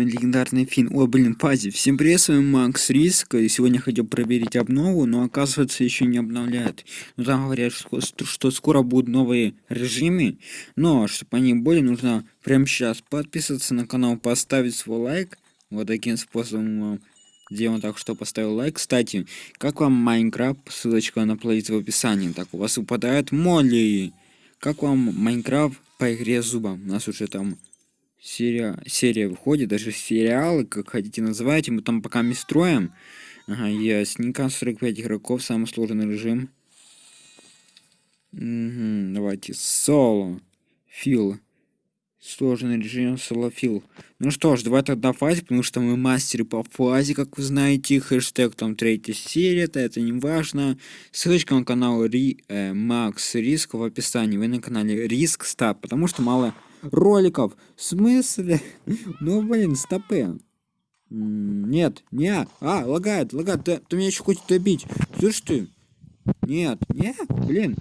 вами легендарный Фин. Ой, блин, Пази. Всем привет, с вами Макс Риск. И сегодня хотел проверить обнову, но оказывается еще не обновляют. Ну там говорят, что, что скоро будут новые режимы. Но, чтобы они были, нужно прямо сейчас подписаться на канал, поставить свой лайк. Вот таким способом сделаем так, что поставил лайк. Кстати, как вам Майнкрафт? Ссылочка на плейлист в описании. Так, у вас выпадают моли. Как вам Майнкрафт по игре зуба? У нас уже там серия, серия выходит, даже сериалы, как хотите называйте, мы там пока не строим. Ага, ясненько, 45 игроков, самый сложный режим. Угу, давайте, соло, фил. Сложный режим солофил. Ну что ж, давай тогда фазе, потому что мы мастеры по фазе, как вы знаете. Хэштег там третья серия, это, это не важно. Ссылочка на канал Ри, э, Макс Риск в описании. Вы на канале Риск Стаб, потому что мало роликов. В смысле? Ну, блин, стопы. Нет, не. А, лагает, лагает. Ты, ты меня еще хочешь добить. Слышь ты? Нет, нет, блин.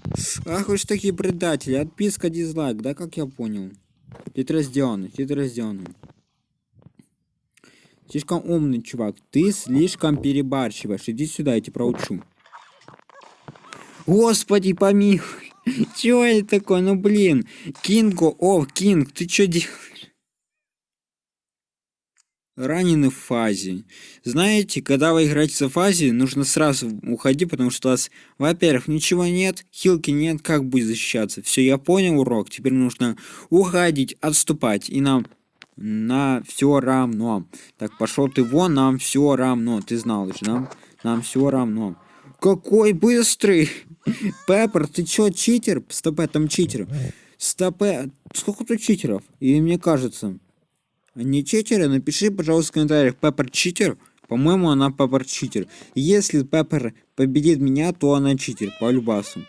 Ах вы такие предатели. Отписка, дизлайк, да, как я понял. Хитро сделано, хитро сделано. Слишком умный чувак. Ты слишком перебарщиваешь. Иди сюда, я тебя проучу. Господи, помилуй. Чё это такое? Ну блин. Кинго, о, Кинг, ты чё делаешь? Ранены в фазе. Знаете, когда вы играете в фазе, нужно сразу уходить, потому что у вас, во-первых, ничего нет, хилки нет, как будет защищаться. Все, я понял урок, теперь нужно уходить, отступать, и нам на все равно. Так, пошел ты вон, нам все равно. Ты знал же, нам, нам все равно. Какой быстрый! Пеппер, ты чё, читер? Стопе, там читер. Стопе, сколько тут читеров? И мне кажется. Они читеры? Напиши, пожалуйста, в комментариях, Пеппер читер? По-моему, она Пеппер читер. Если Пеппер победит меня, то она читер, по любасу.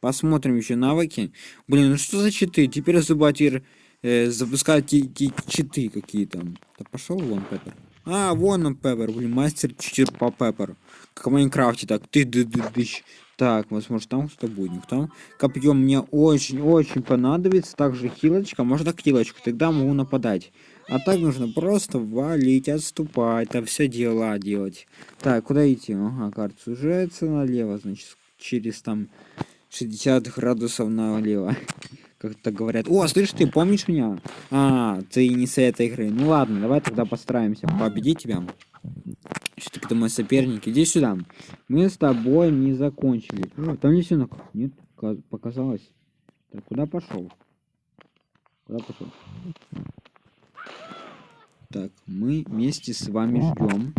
Посмотрим еще навыки. Блин, ну что за читы? Теперь Зубатир э, запускает читы какие-то. Да пошел вон, Пеппер. А, вон он, Пеппер, блин, мастер читер по Пепперу. Как в Майнкрафте, так, ты ды ды дыщ. Так, возможно, там кто будет, никто. Копье мне очень-очень понадобится. Также хилочка, можно хилочку, тогда могу нападать. А так нужно просто валить, отступать, там все дела делать. Так, куда идти? Ага, карта сужается налево, значит, через там 60 градусов налево. Как-то говорят. О, слышь, ты помнишь меня? А, ты не с этой игры. Ну ладно, давай тогда постараемся победить тебя. Что-то ты мой соперник. Иди сюда. Мы с тобой не закончили. О, там не все Нет, показалось. Так, куда пошел? Куда пошел? Так, мы вместе с вами ждем.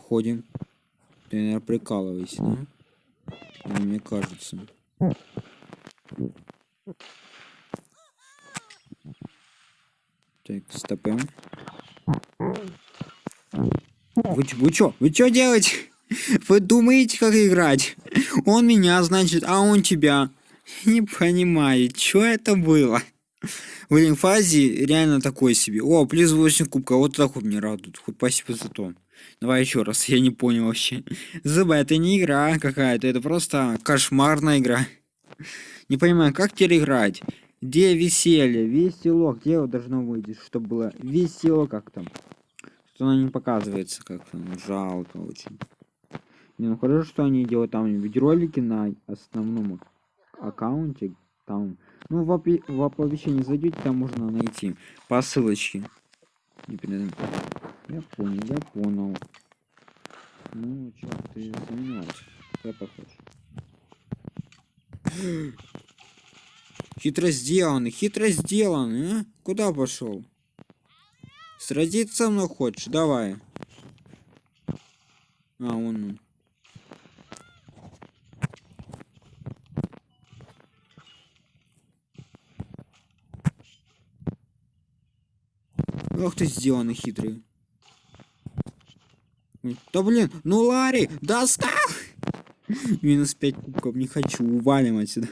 Ходим. Ты, наверное, прикалывайся, да? Или мне кажется. Так, стопем. Вы, вы чё? Вы чё делаете? Вы думаете, как играть? Он меня, значит, а он тебя. Не понимаю, что это было? В инфазе реально такой себе. О, плюс 8 кубка, вот так вот мне радует. Хоть спасибо за то. Давай еще раз, я не понял вообще. Зуба, это не игра какая-то, это просто кошмарная игра. Не понимаю, как теперь играть? Где веселье? Весело. Где его должно выйти, чтобы было весело как там? Что оно не показывается как-то. Ну, жалко очень. Не, ну хорошо, что они делают там видеоролики на основном аккаунте. Там, ну, в, опи в оповещении зайдете, там можно найти по ссылочке. Я понял, я понял. Ну, что ты занимаешься? Я похож. Хитро сделано, хитро сделано, а? Куда пошел? Сразиться со хочешь? Давай. Ох ты сделанный хитрый. Да блин, ну Ларри, достал! Минус 5 кубков, не хочу, увалим отсюда.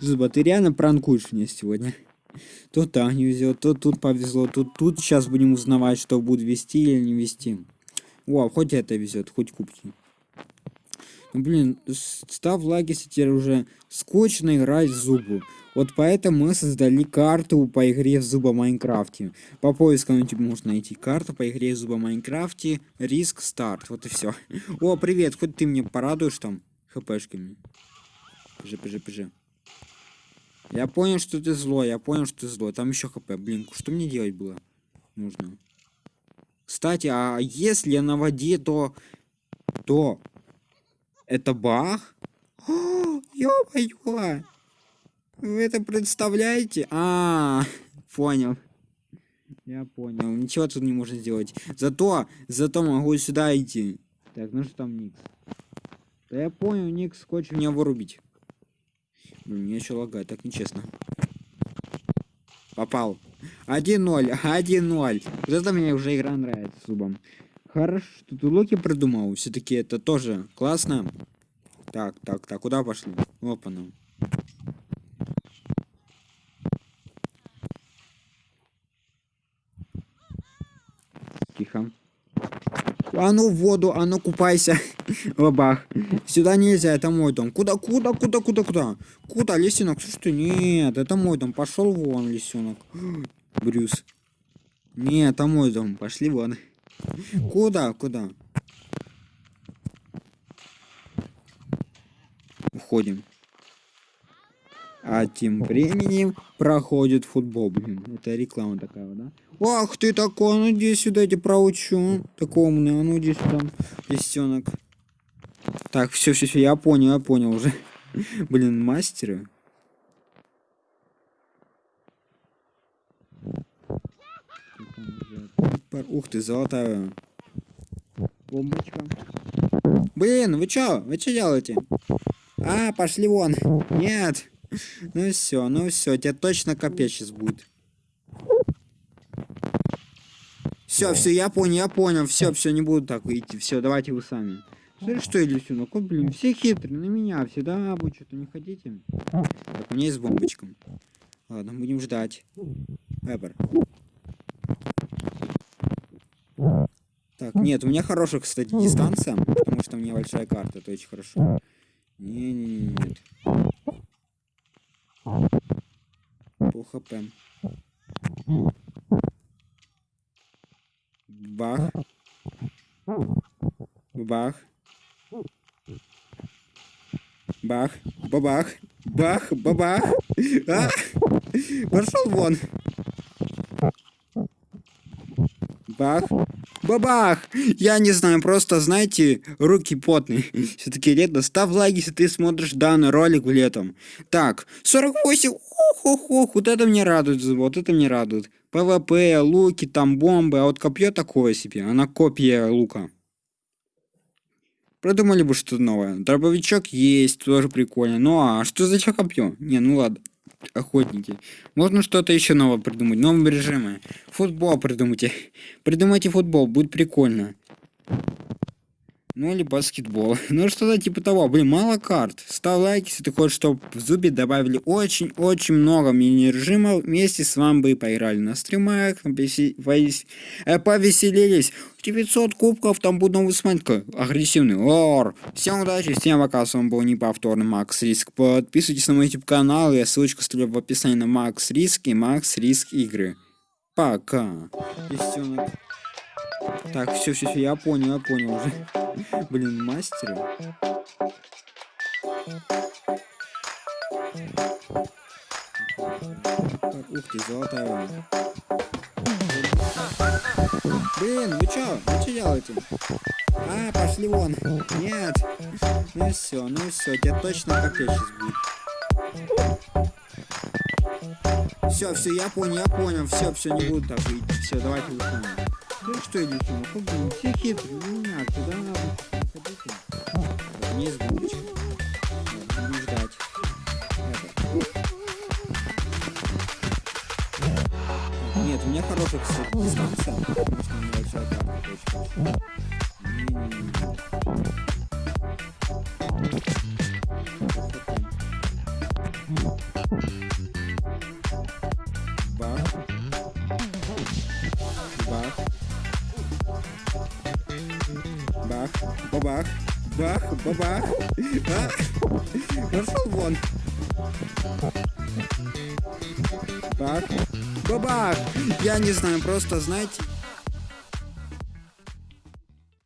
Зуба, ты реально пранкуешь меня сегодня. То так не везет, то тут повезло, тут тут сейчас будем узнавать, что будет вести или не вести. О, хоть это везет, хоть кубки. Ну, блин, став лаги теперь уже скучно играть в зубу. Вот поэтому мы создали карту по игре Зуба Майнкрафте. По поискам YouTube можно найти карту по игре Зуба Майнкрафте. Риск старт. Вот и все. О, привет, хоть ты мне порадуешь там хпшками. Пжи, пжи, пжи. Я понял, что ты злой, я понял, что ты злой. Там еще хп. Блин, что мне делать было? Нужно. Кстати, а если я на воде, то... То... Это баг? Ё-моё! Вы это представляете? А, -а, -а понял. Я понял. Ничего тут не можно сделать. Зато, зато могу сюда идти. Так, ну что там Никс? Да я понял, Никс хочет меня вырубить. Блин, мне еще лагает, так нечестно. Попал. 1-0, 1-0. Вот это мне уже игра нравится зубом. Хорошо, что ты Локи придумал. Все-таки это тоже классно. Так, так, так, куда пошли? Опа, ну. Тихо. А ну в воду, а ну купайся. Бабах. Сюда нельзя, это мой дом. Куда, куда, куда, куда, куда? Куда, лисенок? Слушай, ты, нет, это мой дом. Пошел вон, лисенок. Брюс. Нет, это мой дом. Пошли вон. Куда, куда? Уходим. А тем временем проходит футбол. Блин, это реклама такая, да? Ах ты такой, ну иди сюда, я тебя проучу. Такой умный, а ну иди сюда, лисенок. Так, все, все, все, я понял, я понял уже. Блин, мастеры. Ух ты, золотая бомбочка. Блин, вы чё? Вы чё делаете? А, пошли вон. Нет. Ну все, ну все, тебе точно капец сейчас будет. Все, все, я понял, я понял. Все, все, не буду так идти. Все, давайте вы сами. Смотри, что я лисенок? Вот, блин, все хитрые на меня. Всегда вы что-то не хотите. Так, у меня есть бомбочка. Ладно, будем ждать. Эбер. Так, нет, у меня хорошая, кстати, дистанция, потому что у меня большая карта, это очень хорошо. Не-не-не, нет. Хп. Бах. Бах. Бах. Бабах. Бах. Бабах. А! Пошел вон. Бах. Бабах! Я не знаю, просто, знаете, руки потные. Все-таки лето. Ставь лайк, если ты смотришь данный ролик летом. Так, 48. Ох, ох, ох, вот это мне радует, вот это мне радует. ПВП, луки, там бомбы, а вот копье такое себе, она копия лука. Продумали бы что-то новое. Дробовичок есть, тоже прикольно. Ну а что за копье? Не, ну ладно охотники. Можно что-то еще новое придумать, новые режимы. Футбол придумайте. Придумайте футбол, будет прикольно. Ну или баскетбол. Ну что-то типа того. Блин, мало карт. Ставь лайк, если ты хочешь, чтобы в Зубе добавили очень-очень много мини-режимов. Вместе с вами бы поиграли на стримах, э, повеселились. 900 кубков, там будет новый смайка. Агрессивный. Ор. Всем удачи, всем пока. С вами был неповторный Макс Риск. Подписывайтесь на мой YouTube канал. Я ссылочку оставлю в описании на Макс Риск и Макс Риск игры. Пока. Так, все, все, все, я понял, я понял уже. Блин, мастер. Ух ты, золотая. Блин, вы чё? Вы чё делаете? А, пошли вон. Нет. Ну все, ну все, тебе точно капец сейчас будет. Все, все, я понял, я понял. Все, все, не буду так. Все, давайте выходим. Ну что, идите, ну блин, все хитрые, ну не куда вы ходите? Вот, не бомбочки. Будем ждать. Нет, у меня хорошая, кстати, дистанция, потому что у меня большая карта, Бабах. Бах, бабах. Пошел вон. Так. Бабах! Я не знаю, просто, знаете,